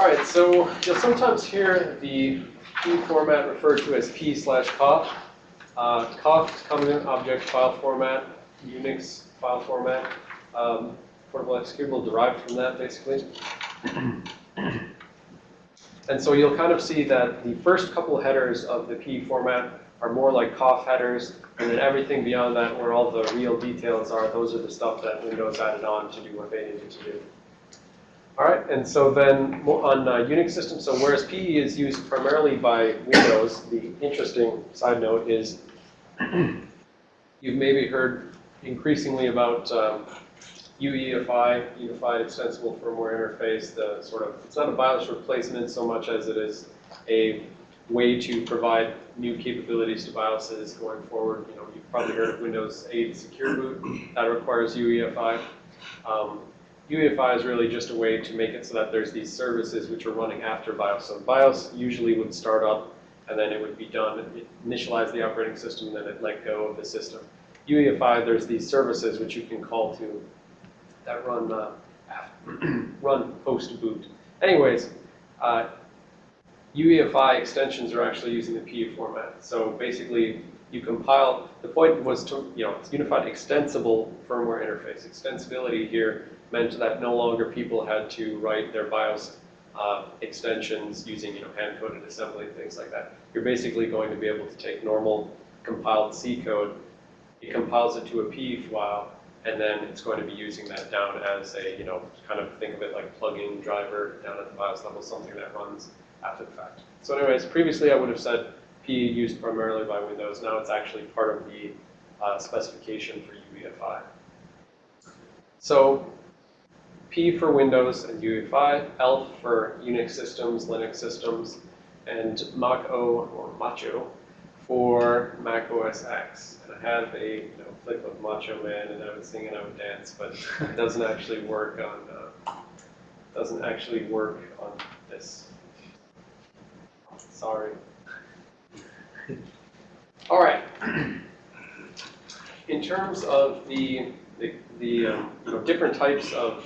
All right, so you'll sometimes hear the P format referred to as P slash COFF. Uh, COFF is Common Object File Format, Unix file format, um, portable executable derived from that, basically. And so you'll kind of see that the first couple headers of the P format are more like COFF headers, and then everything beyond that, where all the real details are, those are the stuff that Windows added on to do what they needed to do. All right, and so then on uh, Unix systems, so whereas PE is used primarily by Windows, the interesting side note is you've maybe heard increasingly about um, UEFI, Unified Extensible Firmware Interface, the sort of, it's not a BIOS replacement so much as it is a way to provide new capabilities to BIOSes going forward. You know, you've probably heard of Windows 8 Secure Boot. That requires UEFI. Um, UEFI is really just a way to make it so that there's these services which are running after BIOS. So BIOS usually would start up and then it would be done, initialize the operating system, and then it let go of the system. UEFI, there's these services which you can call to that run uh, run post boot. Anyways, uh, UEFI extensions are actually using the PE format. So basically, you compile, the point was to, you know, it's unified extensible firmware interface. Extensibility here meant that no longer people had to write their BIOS uh, extensions using, you know, hand-coded assembly and things like that. You're basically going to be able to take normal compiled C code, it compiles it to a PE file, and then it's going to be using that down as a, you know, kind of think of it like plug-in driver down at the BIOS level, something that runs after the fact. So anyways, previously I would have said P used primarily by Windows. Now it's actually part of the uh, specification for UEFI. So P for Windows and UEFI, ELF for Unix systems, Linux systems, and Mach-O or Macho for Mac OS X. And I have a you know, clip of Macho Man, and I would sing and I would dance, but it doesn't actually work on uh, doesn't actually work on this. Sorry. All right. In terms of the the, the um, you know, different types of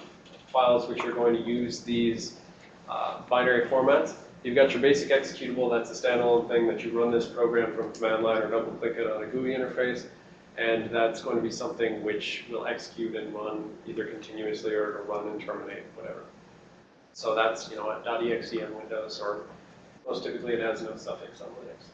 files which are going to use these uh, binary formats, you've got your basic executable. That's a standalone thing that you run this program from command line or double click it on a GUI interface. And that's going to be something which will execute and run either continuously or run and terminate, whatever. So that's, you know, .exe on Windows, or most typically it has no suffix on Linux.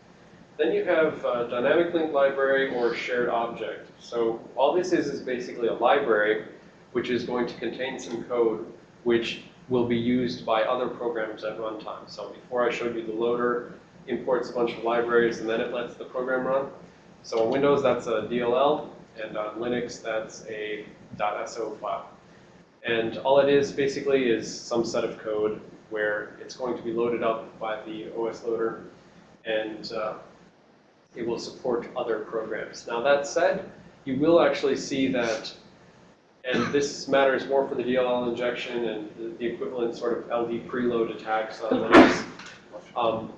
Then you have uh, dynamic link library or shared object. So all this is is basically a library which is going to contain some code which will be used by other programs at runtime. So before I showed you the loader imports a bunch of libraries and then it lets the program run. So on Windows, that's a DLL, and on Linux, that's a .so file. And all it is basically is some set of code where it's going to be loaded up by the OS loader, and uh, it will support other programs. Now that said, you will actually see that, and this matters more for the DLL injection and the, the equivalent sort of LD preload attacks on Linux. Um,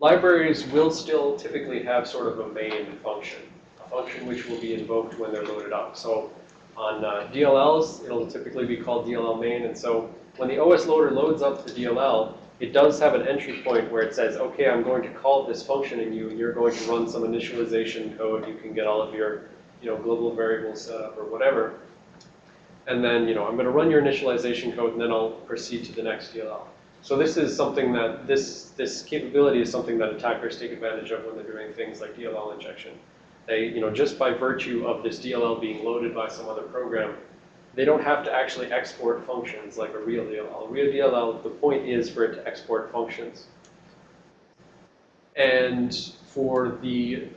libraries will still typically have sort of a main function, a function which will be invoked when they're loaded up. So on uh, DLLs, it'll typically be called DLL main, and so when the OS loader loads up the DLL, it does have an entry point where it says, okay, I'm going to call this function in you, and you're going to run some initialization code. You can get all of your you know, global variables set up or whatever. And then, you know, I'm going to run your initialization code, and then I'll proceed to the next DLL. So this is something that, this, this capability is something that attackers take advantage of when they're doing things like DLL injection. They, you know, just by virtue of this DLL being loaded by some other program, they don't have to actually export functions like a real DLL. A real DLL, the point is for it to export functions. And for the,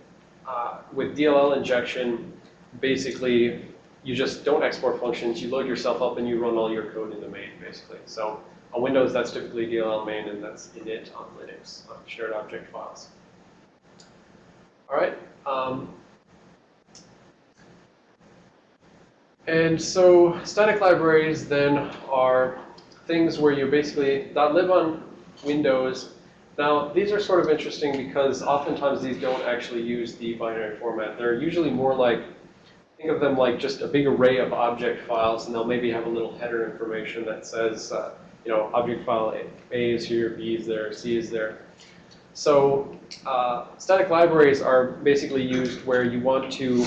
uh, with DLL injection, basically, you just don't export functions. You load yourself up and you run all your code in the main, basically. So on Windows, that's typically DLL main, and that's init on Linux, on shared object files. All right. Um, and so static libraries then are things where you basically that live on Windows. Now, these are sort of interesting because oftentimes these don't actually use the binary format. They're usually more like, think of them like just a big array of object files, and they'll maybe have a little header information that says, uh, you know, object file A, A is here, B is there, C is there. So uh, static libraries are basically used where you want to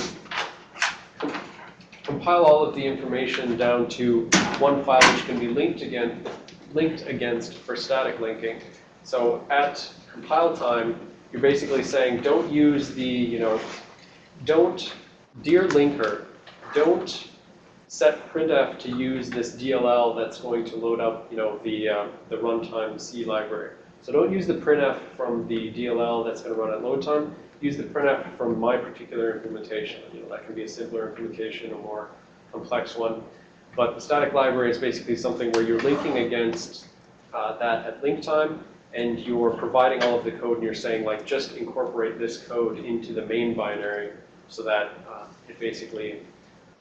compile all of the information down to one file which can be linked again, linked against for static linking. So at compile time, you're basically saying, don't use the, you know, don't, dear linker, don't set printf to use this DLL that's going to load up, you know, the, uh, the runtime C library. So don't use the printf from the DLL that's going to run at load time. Use the printf from my particular implementation. You know, that can be a simpler implementation, a more complex one. But the static library is basically something where you're linking against uh, that at link time, and you're providing all of the code, and you're saying, like, just incorporate this code into the main binary so that uh, it basically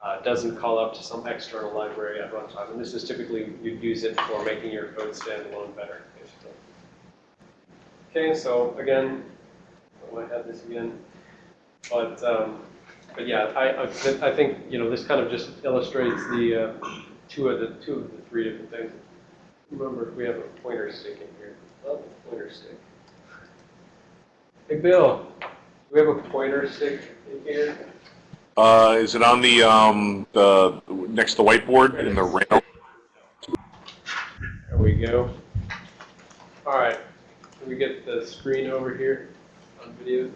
uh, doesn't call up to some external library at runtime. And this is typically, you'd use it for making your code standalone better, basically. Okay, so again, I might have this again. But, um, but yeah, I, I, I think, you know, this kind of just illustrates the uh, two of the two of the three different things. Remember, we have a pointer stick in here. Love a pointer stick. Hey, Bill, do we have a pointer stick in here? Uh, is it on the, um, the, next to the whiteboard in the rail? There we go. All right, can we get the screen over here on video?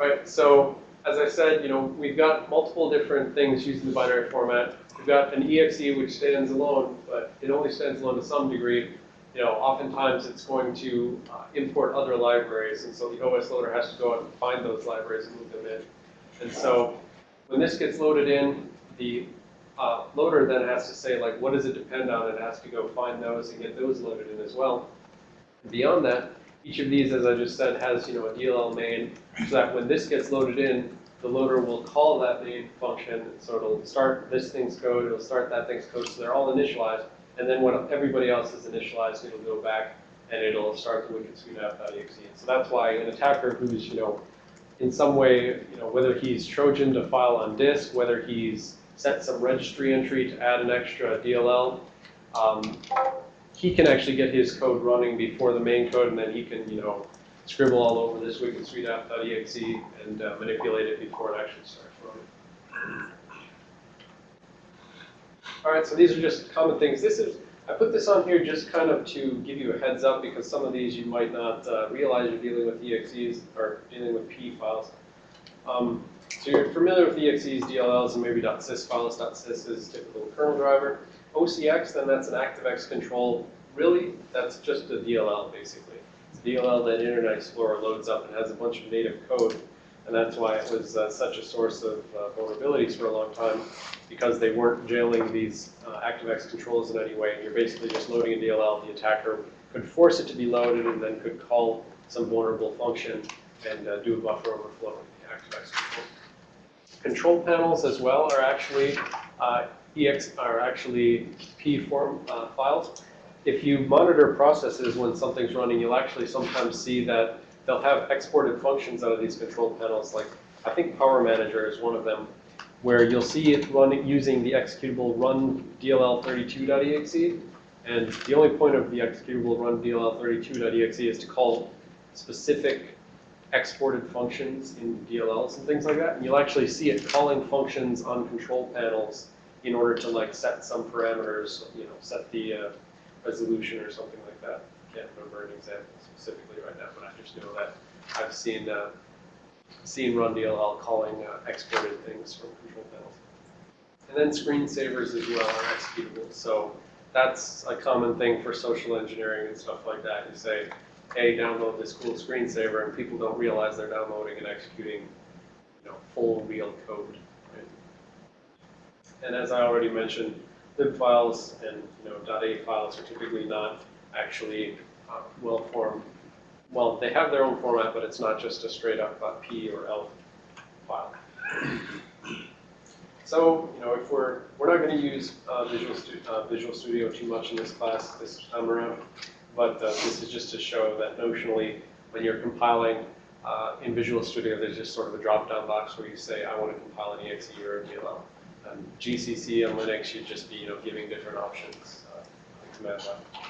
All right, so as I said, you know, we've got multiple different things using the binary format. We've got an exe which stands alone, but it only stands alone to some degree. You know, oftentimes it's going to uh, import other libraries, and so the OS loader has to go out and find those libraries and move them in. And so when this gets loaded in, the uh, loader then has to say, like, what does it depend on? It has to go find those and get those loaded in as well. And beyond that, each of these, as I just said, has, you know, a DLL main, so that when this gets loaded in, the loader will call that main function, so it'll start this thing's code, it'll start that thing's code, so they're all initialized, and then when everybody else is initialized, it'll go back and it'll start the wicked suite app.exe. So that's why an attacker who's, you know, in some way, you know, whether he's Trojan a file on disk, whether he's set some registry entry to add an extra DLL, um, he can actually get his code running before the main code, and then he can, you know, scribble all over this wicked suite app.exe and uh, manipulate it before it actually starts running. All right, so these are just common things. This is I put this on here just kind of to give you a heads up because some of these you might not uh, realize you're dealing with EXEs or dealing with P files. Um, so you're familiar with EXEs, DLLs, and maybe .sys files. .sys is typical kernel driver. OCX, then that's an ActiveX control. Really, that's just a DLL basically. It's a DLL that Internet Explorer loads up and has a bunch of native code. And that's why it was uh, such a source of uh, vulnerabilities for a long time, because they weren't jailing these uh, ActiveX controls in any way. You're basically just loading a DLL. The attacker could force it to be loaded and then could call some vulnerable function and uh, do a buffer overflow in the ActiveX control. Control panels as well are actually uh, EX are actually P form uh, files. If you monitor processes when something's running, you'll actually sometimes see that they'll have exported functions out of these control panels, like I think Power Manager is one of them, where you'll see it running using the executable run DLL32.exe, and the only point of the executable rundll32.exe is to call specific exported functions in DLLs and things like that, and you'll actually see it calling functions on control panels in order to like set some parameters, you know, set the uh, resolution or something like that. Can't remember an example specifically right now, but I just know that I've seen uh, seen run DLL calling uh, exported things from control panels. And then screensavers as well are executable. So that's a common thing for social engineering and stuff like that. You say, hey, download this cool screensaver, and people don't realize they're downloading and executing, you know, full real code. And as I already mentioned, lib files and you know .a files are typically not actually uh, formed. Well, they have their own format, but it's not just a straight up uh, P or L file. So, you know, if we're, we're not going to use uh, Visual, Stu uh, Visual Studio too much in this class this time around, but uh, this is just to show that notionally, when you're compiling uh, in Visual Studio, there's just sort of a drop-down box where you say, I want to compile an exe or a DLL. And GCC and Linux you'd just be, you know, giving different options. Uh, command line.